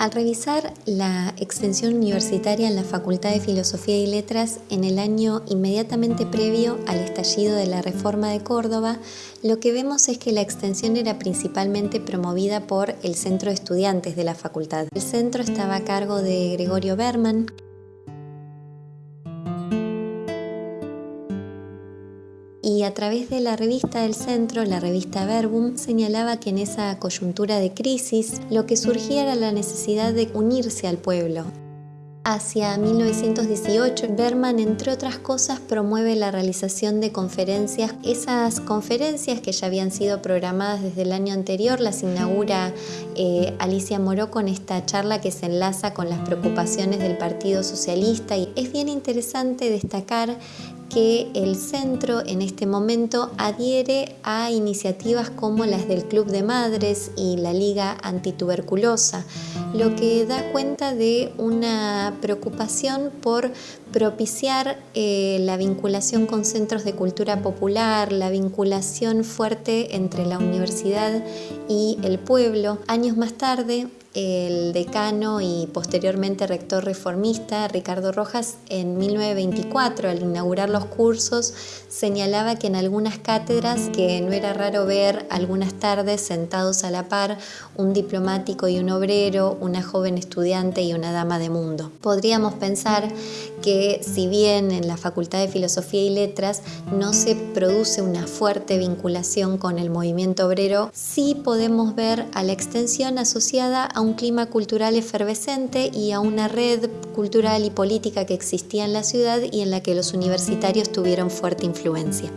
Al revisar la extensión universitaria en la Facultad de Filosofía y Letras en el año inmediatamente previo al estallido de la Reforma de Córdoba, lo que vemos es que la extensión era principalmente promovida por el Centro de Estudiantes de la facultad. El centro estaba a cargo de Gregorio Berman, y a través de la revista del centro, la revista Verbum, señalaba que en esa coyuntura de crisis lo que surgía era la necesidad de unirse al pueblo. Hacia 1918, Berman, entre otras cosas, promueve la realización de conferencias. Esas conferencias que ya habían sido programadas desde el año anterior las inaugura eh, Alicia Moró con esta charla que se enlaza con las preocupaciones del Partido Socialista. Y es bien interesante destacar que el centro en este momento adhiere a iniciativas como las del Club de Madres y la Liga Antituberculosa, lo que da cuenta de una preocupación por propiciar eh, la vinculación con centros de cultura popular, la vinculación fuerte entre la universidad y el pueblo. Años más tarde, el decano y posteriormente rector reformista Ricardo Rojas en 1924 al inaugurar los cursos señalaba que en algunas cátedras que no era raro ver algunas tardes sentados a la par un diplomático y un obrero, una joven estudiante y una dama de mundo. Podríamos pensar que si bien en la Facultad de Filosofía y Letras no se produce una fuerte vinculación con el movimiento obrero, sí podemos ver a la extensión asociada a un clima cultural efervescente y a una red cultural y política que existía en la ciudad y en la que los universitarios tuvieron fuerte influencia.